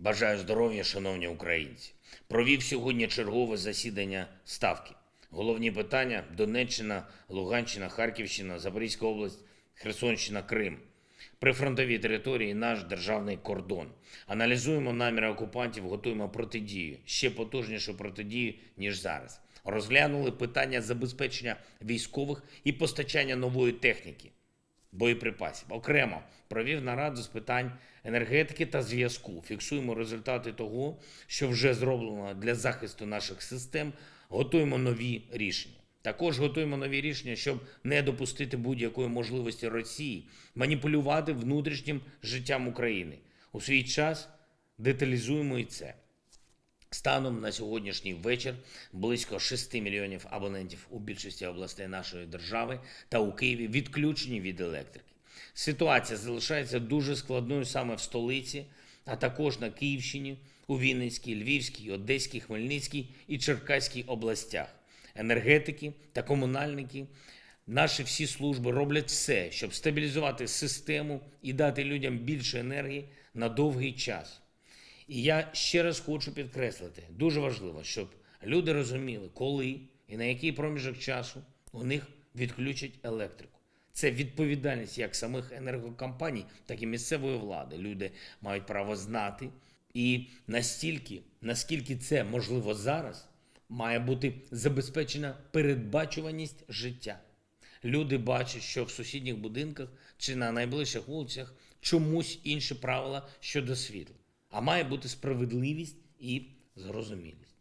Бажаю здоров'я, шановні українці. Провів сьогодні чергове засідання ставки. Головні питання: Донеччина, Луганщина, Харківщина, Запорізька область, Херсонщина, Крим. Прифронтові території наш державний кордон. Аналізуємо наміри окупантів, готуємо протидію, ще потужнішу протидію, ніж зараз. Розглянули питання забезпечення військових і постачання нової техніки боєприпасів. Окремо провів нараду з питань енергетики та зв'язку. Фіксуємо результати того, що вже зроблено для захисту наших систем. Готуємо нові рішення. Також готуємо нові рішення, щоб не допустити будь-якої можливості Росії маніпулювати внутрішнім життям України. У свій час деталізуємо і це. Станом на сьогоднішній вечір близько 6 мільйонів абонентів у більшості областей нашої держави та у Києві відключені від електрики. Ситуація залишається дуже складною саме в столиці, а також на Київщині, у Вінницькій, Львівській, Одеській, Хмельницькій і Черкаській областях. Енергетики та комунальники, наші всі служби роблять все, щоб стабілізувати систему і дати людям більше енергії на довгий час. І я ще раз хочу підкреслити: дуже важливо, щоб люди розуміли, коли і на який проміжок часу у них відключать електрику. Це відповідальність як самих енергокомпаній, так і місцевої влади. Люди мають право знати. І настільки, наскільки це можливо зараз, має бути забезпечена передбачуваність життя. Люди бачать, що в сусідніх будинках чи на найближчих вулицях чомусь інші правила щодо світла. А має бути справедливість і зрозумілість.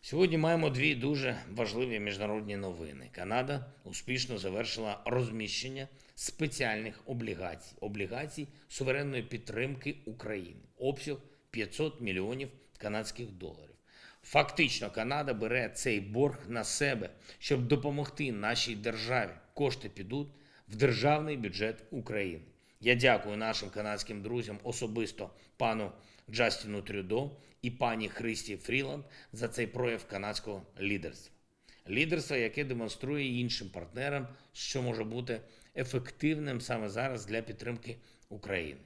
Сьогодні маємо дві дуже важливі міжнародні новини. Канада успішно завершила розміщення спеціальних облігацій, облігацій суверенної підтримки України. Обсяг 500 мільйонів канадських доларів. Фактично, Канада бере цей борг на себе, щоб допомогти нашій державі. Кошти підуть в державний бюджет України. Я дякую нашим канадським друзям, особисто пану Джастіну Трюдо і пані Христі Фріланд за цей прояв канадського лідерства. Лідерство, яке демонструє іншим партнерам, що може бути ефективним саме зараз для підтримки України.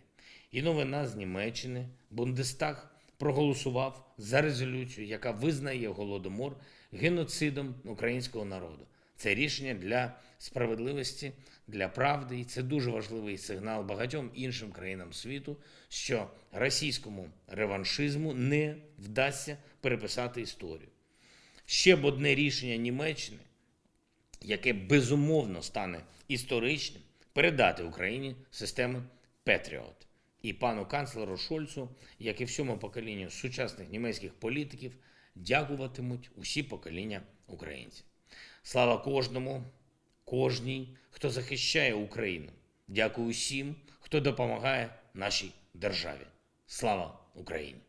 І новина з Німеччини. Бундестаг проголосував за резолюцію, яка визнає голодомор геноцидом українського народу. Це рішення для справедливості, для правди, і це дуже важливий сигнал багатьом іншим країнам світу, що російському реваншизму не вдасться переписати історію. Ще б одне рішення Німеччини, яке безумовно стане історичним, передати Україні системи Петріот. І пану канцлеру Шольцу, як і всьому поколінню сучасних німецьких політиків, дякуватимуть усі покоління українців. Слава кожному, кожній, хто захищає Україну. Дякую усім, хто допомагає нашій державі. Слава Україні!